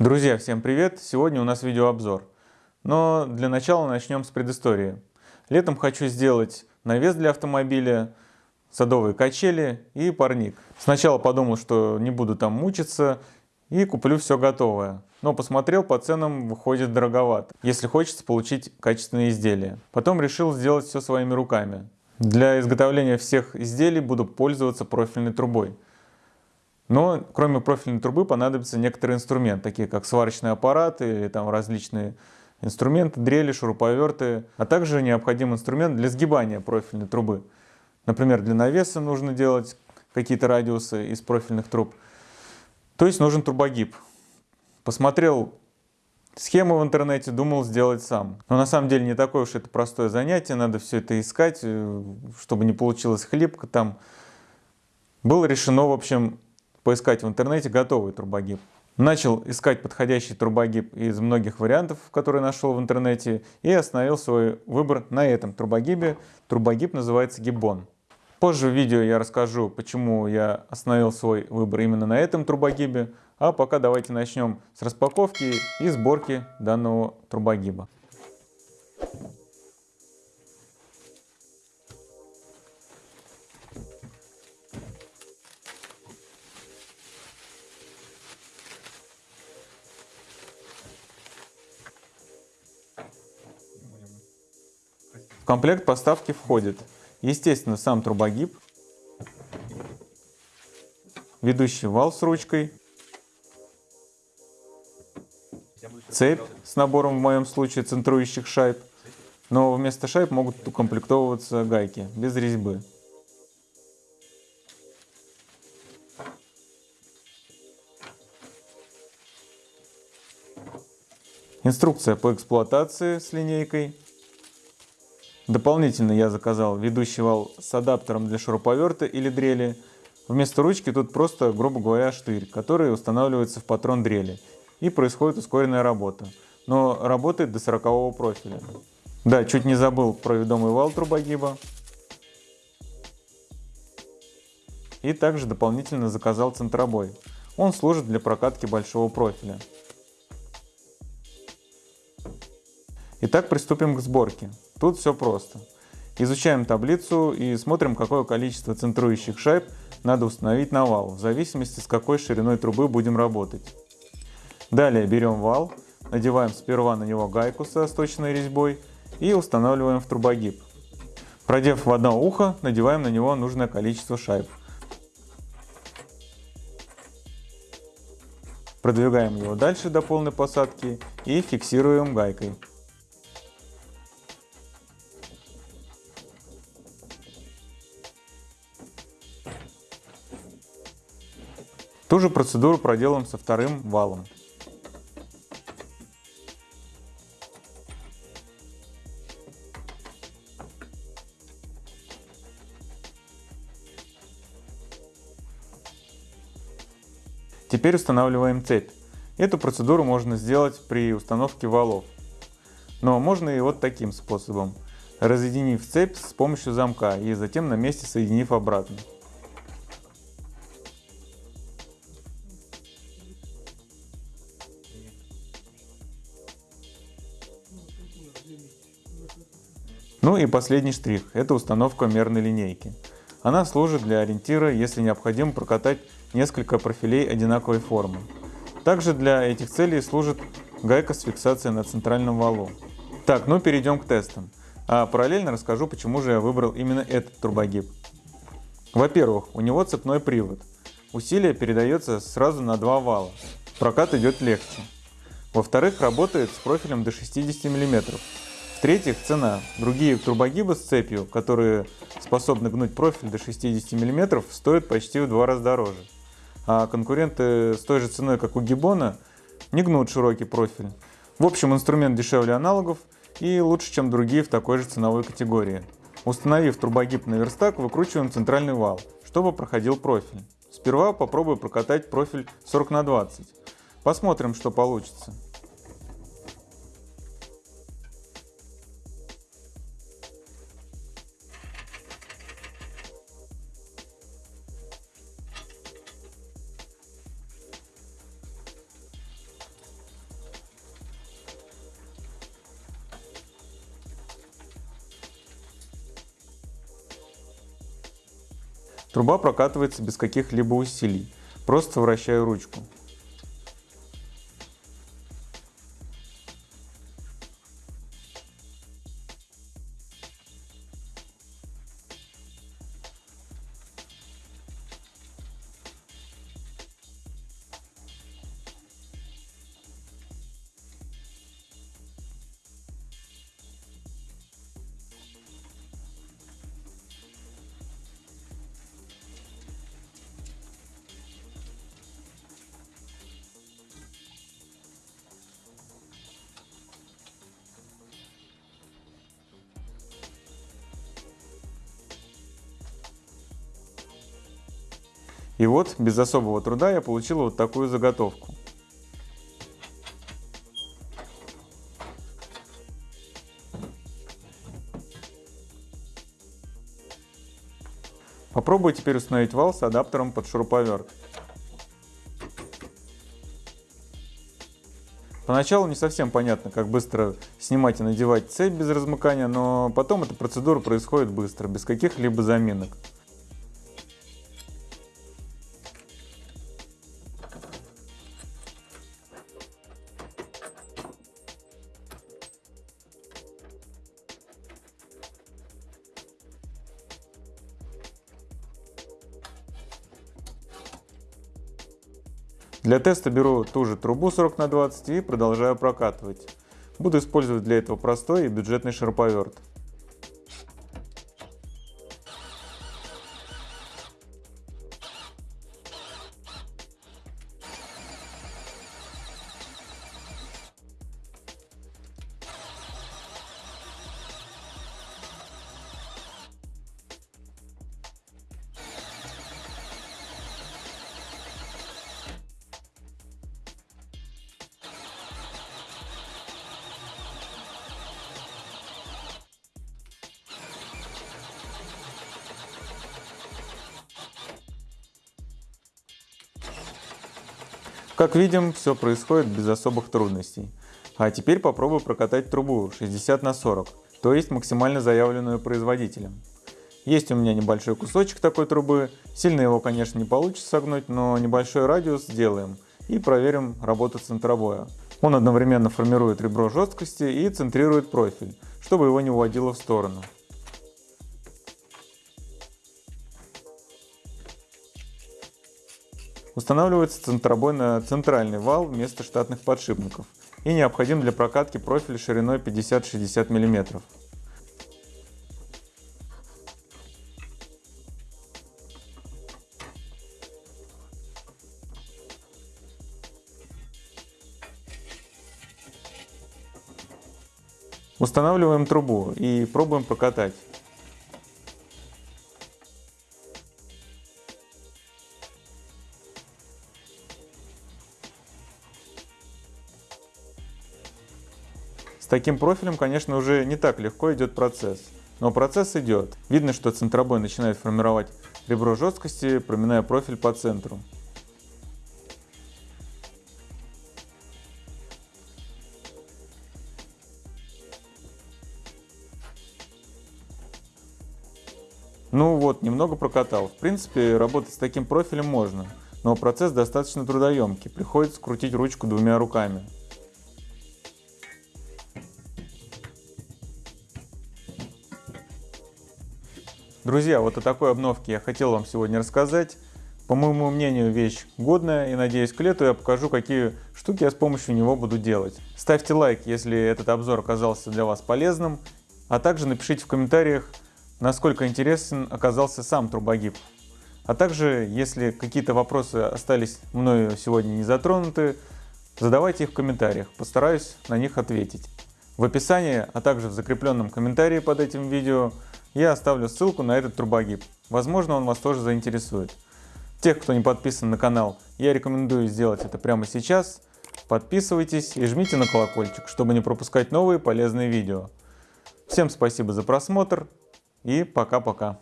Друзья, всем привет! Сегодня у нас видеообзор. Но для начала начнем с предыстории. Летом хочу сделать навес для автомобиля, садовые качели и парник. Сначала подумал, что не буду там мучиться и куплю все готовое. Но посмотрел, по ценам выходит дороговато, если хочется получить качественные изделия. Потом решил сделать все своими руками. Для изготовления всех изделий буду пользоваться профильной трубой. Но кроме профильной трубы понадобится некоторые инструменты, такие как сварочный аппарат или там различные инструменты, дрели, шуруповерты, а также необходим инструмент для сгибания профильной трубы. Например, для навеса нужно делать какие-то радиусы из профильных труб. То есть нужен трубогиб. Посмотрел схему в интернете, думал сделать сам. Но на самом деле не такое уж это простое занятие, надо все это искать, э, чтобы не получилось хлипко там. Было решено, в общем, поискать в интернете готовый турбогиб. Начал искать подходящий турбогиб из многих вариантов, которые нашел в интернете, и остановил свой выбор на этом турбогибе. Турбогиб называется гиббон. Позже в видео я расскажу, почему я остановил свой выбор именно на этом турбогибе, а пока давайте начнем с распаковки и сборки данного турбогиба. Комплект поставки входит, естественно, сам трубогиб, ведущий вал с ручкой, цепь с набором, в моем случае, центрующих шайб, но вместо шайб могут укомплектовываться гайки без резьбы. Инструкция по эксплуатации с линейкой Дополнительно я заказал ведущий вал с адаптером для шуруповерта или дрели. Вместо ручки тут просто, грубо говоря, штырь, который устанавливается в патрон дрели. И происходит ускоренная работа. Но работает до 40 профиля. Да, чуть не забыл про ведомый вал трубогиба. И также дополнительно заказал центробой. Он служит для прокатки большого профиля. Итак, приступим к сборке. Тут все просто. Изучаем таблицу и смотрим, какое количество центрующих шайб надо установить на вал, в зависимости с какой шириной трубы будем работать. Далее берем вал, надеваем сперва на него гайку со сточной резьбой и устанавливаем в трубогиб. Продев в одно ухо, надеваем на него нужное количество шайб. Продвигаем его дальше до полной посадки и фиксируем гайкой. Ту же процедуру проделаем со вторым валом. Теперь устанавливаем цепь. Эту процедуру можно сделать при установке валов. Но можно и вот таким способом. Разъединив цепь с помощью замка и затем на месте соединив обратно. Ну и последний штрих – это установка мерной линейки. Она служит для ориентира, если необходимо прокатать несколько профилей одинаковой формы. Также для этих целей служит гайка с фиксацией на центральном валу. Так, ну перейдем к тестам. А параллельно расскажу, почему же я выбрал именно этот турбогиб. Во-первых, у него цепной привод. Усилие передается сразу на два вала. Прокат идет легче. Во-вторых, работает с профилем до 60 мм, в-третьих, цена. Другие турбогибы с цепью, которые способны гнуть профиль до 60 мм, стоят почти в два раза дороже. А конкуренты с той же ценой, как у Гиббона, не гнут широкий профиль. В общем, инструмент дешевле аналогов и лучше, чем другие в такой же ценовой категории. Установив турбогиб на верстак, выкручиваем центральный вал, чтобы проходил профиль. Сперва попробую прокатать профиль 40 на 20. Посмотрим, что получится. Труба прокатывается без каких-либо усилий, просто вращаю ручку. И вот, без особого труда я получил вот такую заготовку. Попробую теперь установить вал с адаптером под шуруповерт. Поначалу не совсем понятно, как быстро снимать и надевать цепь без размыкания, но потом эта процедура происходит быстро, без каких-либо заминок. Для теста беру ту же трубу 40 на 20 и продолжаю прокатывать. Буду использовать для этого простой и бюджетный шуруповерт. Как видим, все происходит без особых трудностей. А теперь попробую прокатать трубу 60 на 40, то есть максимально заявленную производителем. Есть у меня небольшой кусочек такой трубы, сильно его конечно не получится согнуть, но небольшой радиус сделаем и проверим работу центровое. Он одновременно формирует ребро жесткости и центрирует профиль, чтобы его не уводило в сторону. Устанавливается центробой на центральный вал вместо штатных подшипников и необходим для прокатки профиля шириной 50-60 мм. Устанавливаем трубу и пробуем прокатать. Таким профилем, конечно, уже не так легко идет процесс. Но процесс идет. Видно, что центробой начинает формировать ребро жесткости, проминая профиль по центру. Ну вот, немного прокатал. В принципе, работать с таким профилем можно, но процесс достаточно трудоемкий, приходится крутить ручку двумя руками. Друзья, вот о такой обновке я хотел вам сегодня рассказать. По моему мнению, вещь годная и надеюсь к лету я покажу, какие штуки я с помощью него буду делать. Ставьте лайк, если этот обзор оказался для вас полезным, а также напишите в комментариях, насколько интересен оказался сам трубогиб. А также, если какие-то вопросы остались мною сегодня не затронуты, задавайте их в комментариях, постараюсь на них ответить. В описании, а также в закрепленном комментарии под этим видео я оставлю ссылку на этот трубогиб. Возможно, он вас тоже заинтересует. Тех, кто не подписан на канал, я рекомендую сделать это прямо сейчас. Подписывайтесь и жмите на колокольчик, чтобы не пропускать новые полезные видео. Всем спасибо за просмотр и пока-пока.